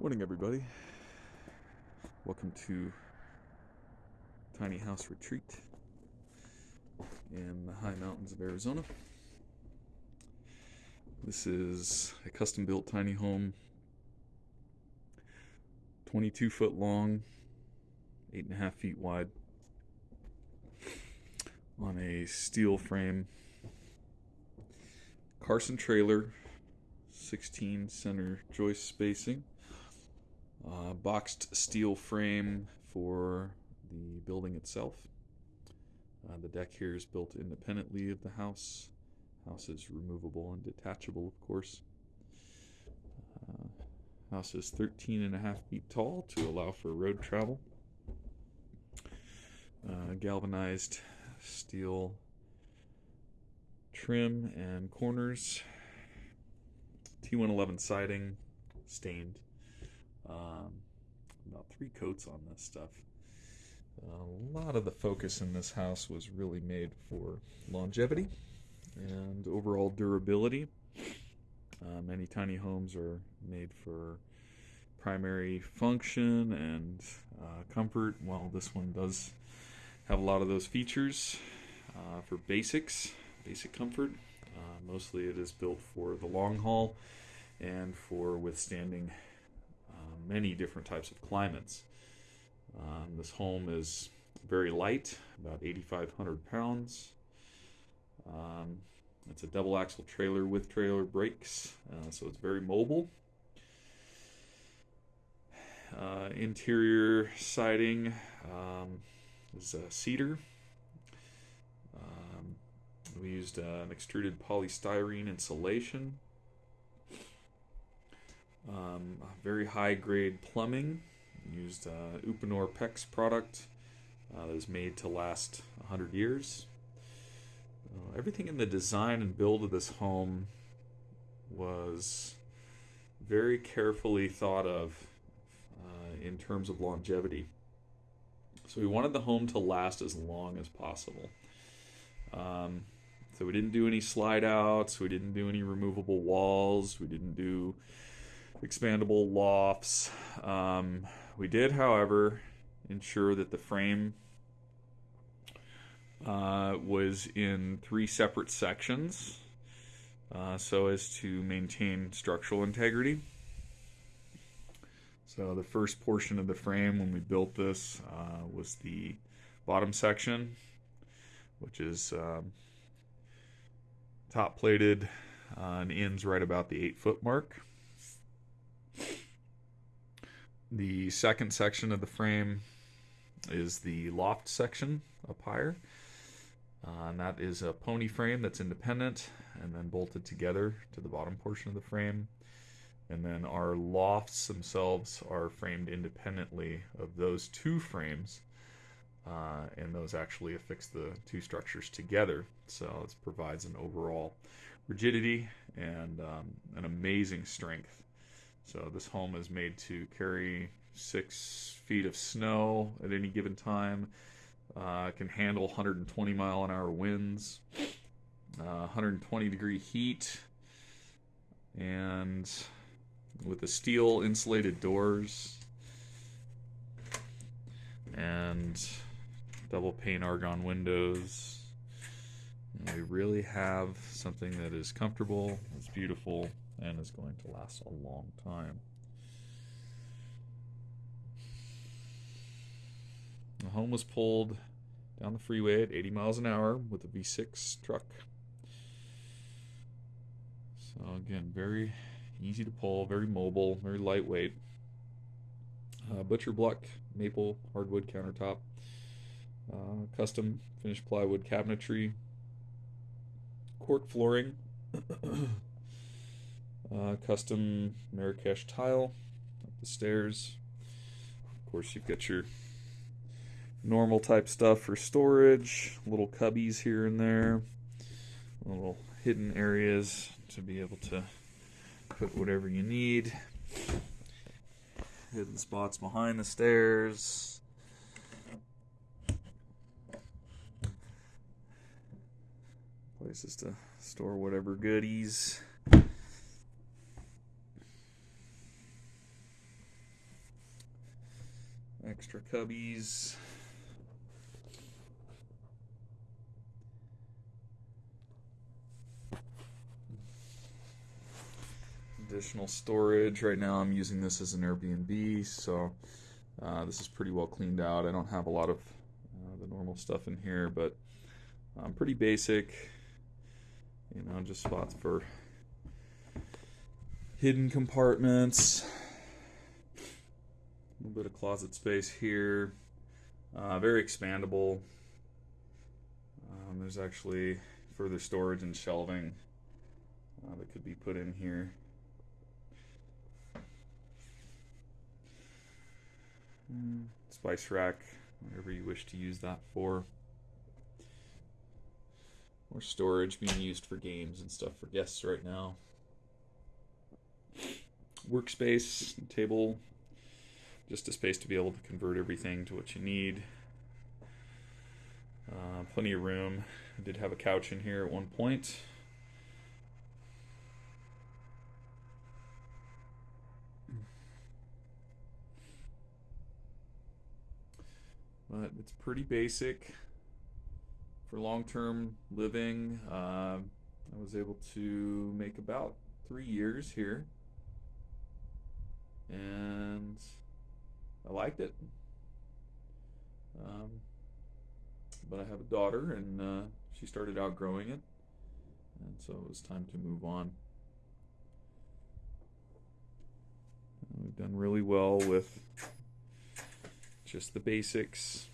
Morning, everybody. Welcome to Tiny House Retreat in the high mountains of Arizona. This is a custom built tiny home, 22 foot long, 8.5 feet wide, on a steel frame Carson trailer, 16 center joist spacing. Uh, boxed steel frame for the building itself. Uh, the deck here is built independently of the house. House is removable and detachable, of course. Uh, house is 13 and a half feet tall to allow for road travel. Uh, galvanized steel trim and corners. T111 siding, stained. Um, about three coats on this stuff. A lot of the focus in this house was really made for longevity and overall durability. Uh, many tiny homes are made for primary function and uh, comfort, while this one does have a lot of those features uh, for basics, basic comfort. Uh, mostly it is built for the long haul and for withstanding many different types of climates. Um, this home is very light, about 8,500 pounds. Um, it's a double axle trailer with trailer brakes, uh, so it's very mobile. Uh, interior siding um, is cedar. Um, we used uh, an extruded polystyrene insulation um, very high grade plumbing. Used uh, Uponor PEX product uh, that is made to last 100 years. Uh, everything in the design and build of this home was very carefully thought of uh, in terms of longevity. So we wanted the home to last as long as possible. Um, so we didn't do any slide outs, we didn't do any removable walls, we didn't do expandable lofts. Um, we did, however, ensure that the frame uh, was in three separate sections uh, so as to maintain structural integrity. So the first portion of the frame when we built this uh, was the bottom section, which is um, top plated uh, and ends right about the eight foot mark. The second section of the frame is the loft section up higher. Uh, and that is a pony frame that's independent and then bolted together to the bottom portion of the frame. And then our lofts themselves are framed independently of those two frames. Uh, and those actually affix the two structures together. So it provides an overall rigidity and um, an amazing strength so this home is made to carry six feet of snow at any given time. Uh, can handle 120 mile an hour winds, uh, 120 degree heat, and with the steel insulated doors and double pane argon windows. We really have something that is comfortable, is beautiful, and is going to last a long time. The home was pulled down the freeway at 80 miles an hour with a V6 truck. So, again, very easy to pull, very mobile, very lightweight. Uh, butcher block maple hardwood countertop, uh, custom finished plywood cabinetry, cork flooring. Uh, custom Marrakesh tile up the stairs. Of course, you've got your normal type stuff for storage, little cubbies here and there, little hidden areas to be able to put whatever you need. Hidden spots behind the stairs. Places to store whatever goodies. extra cubbies. Additional storage. Right now, I'm using this as an Airbnb, so uh, this is pretty well cleaned out. I don't have a lot of uh, the normal stuff in here, but um, pretty basic. You know, just spots for hidden compartments. A little bit of closet space here. Uh, very expandable. Um, there's actually further storage and shelving uh, that could be put in here. Mm, spice rack, whatever you wish to use that for. More storage being used for games and stuff for guests right now. Workspace, table, just a space to be able to convert everything to what you need. Uh, plenty of room. I did have a couch in here at one point. But it's pretty basic for long-term living. Uh, I was able to make about three years here, and I liked it. Um, but I have a daughter, and uh, she started outgrowing it, and so it was time to move on. We've done really well with just the basics.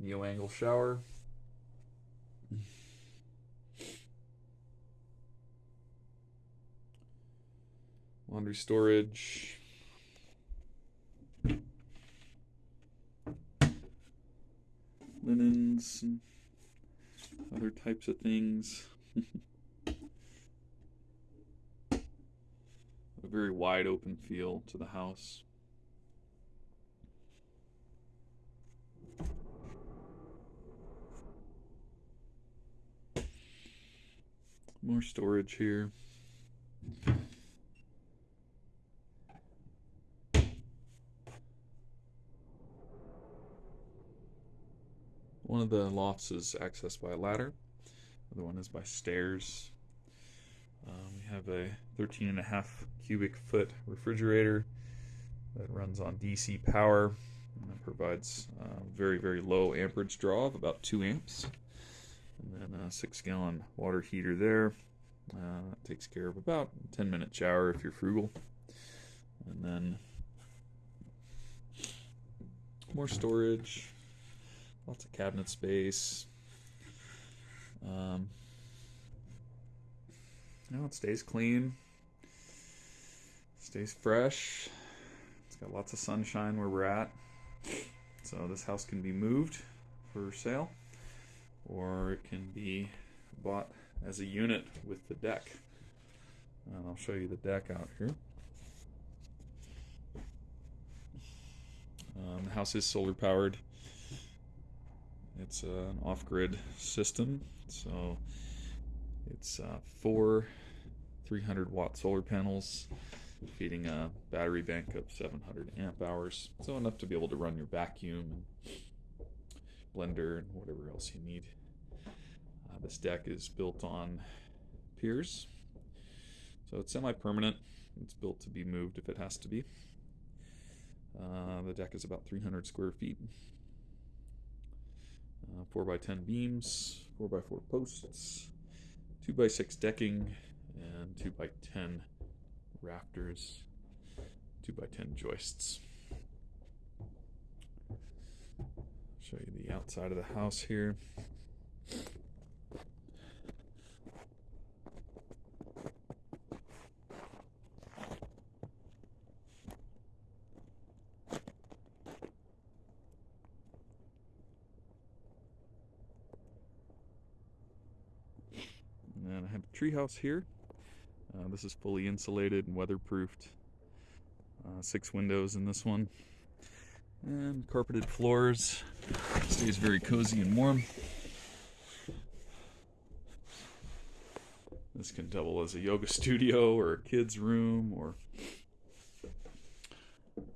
Neo angle shower. Laundry storage. Linens and other types of things. a very wide open feel to the house. More storage here. One of the lofts is accessed by a ladder. The other one is by stairs. Um, we have a 13 and a half cubic foot refrigerator that runs on DC power and that provides uh, very, very low amperage draw of about 2 amps. And then a 6 gallon water heater there. Uh, takes care of about 10 minute shower if you're frugal. And then more storage, lots of cabinet space. Um, you know, it stays clean, stays fresh. It's got lots of sunshine where we're at. So this house can be moved for sale, or it can be bought as a unit with the deck. And I'll show you the deck out here. Um, the house is solar powered. It's uh, an off grid system, so it's uh, four 300 watt solar panels feeding a battery bank of 700 amp hours, so enough to be able to run your vacuum blender and whatever else you need. This deck is built on piers, so it's semi permanent. It's built to be moved if it has to be. Uh, the deck is about 300 square feet. Uh, 4 by 10 beams, 4 by 4 posts, 2 by 6 decking, and 2 by 10 rafters, 2 by 10 joists. Show you the outside of the house here. have a treehouse here. Uh, this is fully insulated and weatherproofed. Uh, six windows in this one. And carpeted floors. Stays very cozy and warm. This can double as a yoga studio or a kid's room or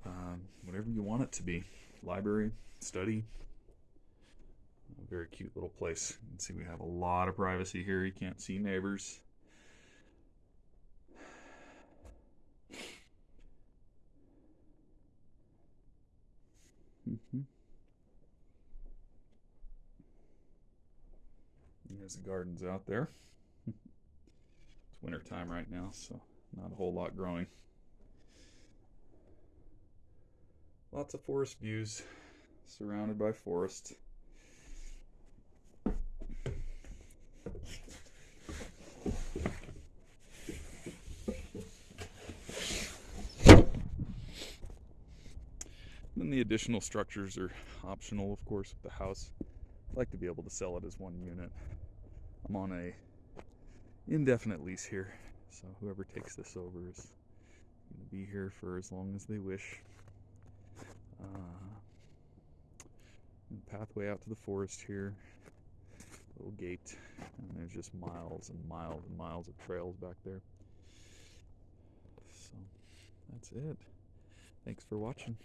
uh, whatever you want it to be. Library, study, very cute little place. You can see we have a lot of privacy here. You can't see neighbors. Mm-hmm. There's the gardens out there. it's winter time right now, so not a whole lot growing. Lots of forest views, surrounded by forest. The additional structures are optional, of course, with the house. I'd like to be able to sell it as one unit. I'm on a indefinite lease here, so whoever takes this over is going to be here for as long as they wish. Uh, pathway out to the forest here, little gate, and there's just miles and miles and miles of trails back there. So that's it. Thanks for watching.